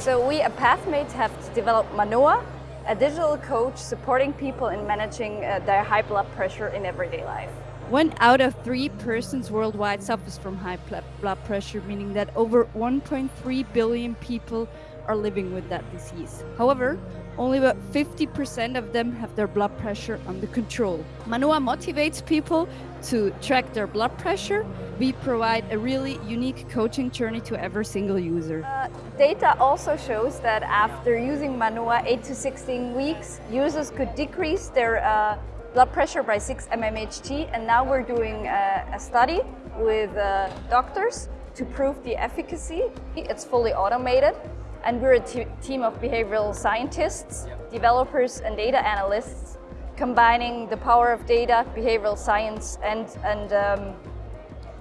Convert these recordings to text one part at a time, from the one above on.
So we at Pathmate have developed Manoa, a digital coach supporting people in managing uh, their high blood pressure in everyday life. One out of three persons worldwide suffers from high blood pressure, meaning that over 1.3 billion people are living with that disease. However, only about 50% of them have their blood pressure under control. Manoa motivates people to track their blood pressure. We provide a really unique coaching journey to every single user. Uh, data also shows that after using Manoa 8 to 16 weeks, users could decrease their uh, blood pressure by 6 mmHg and now we're doing a, a study with uh, doctors to prove the efficacy. It's fully automated and we're a team of behavioral scientists, developers and data analysts combining the power of data, behavioral science and, and um,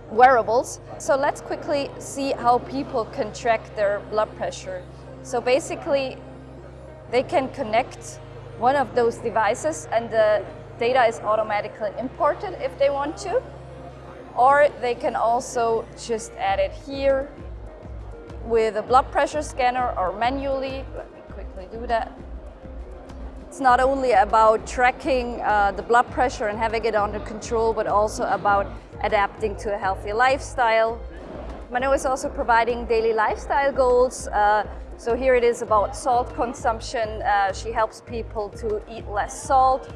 wearables. So let's quickly see how people can track their blood pressure. So basically they can connect one of those devices and the data is automatically imported if they want to. Or they can also just add it here with a blood pressure scanner or manually. Let me quickly do that. It's not only about tracking uh, the blood pressure and having it under control, but also about adapting to a healthy lifestyle. Manoa is also providing daily lifestyle goals. Uh, so here it is about salt consumption. Uh, she helps people to eat less salt,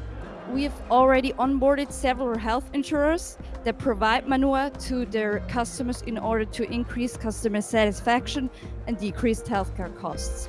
We've already onboarded several health insurers that provide Manoa to their customers in order to increase customer satisfaction and decrease healthcare costs.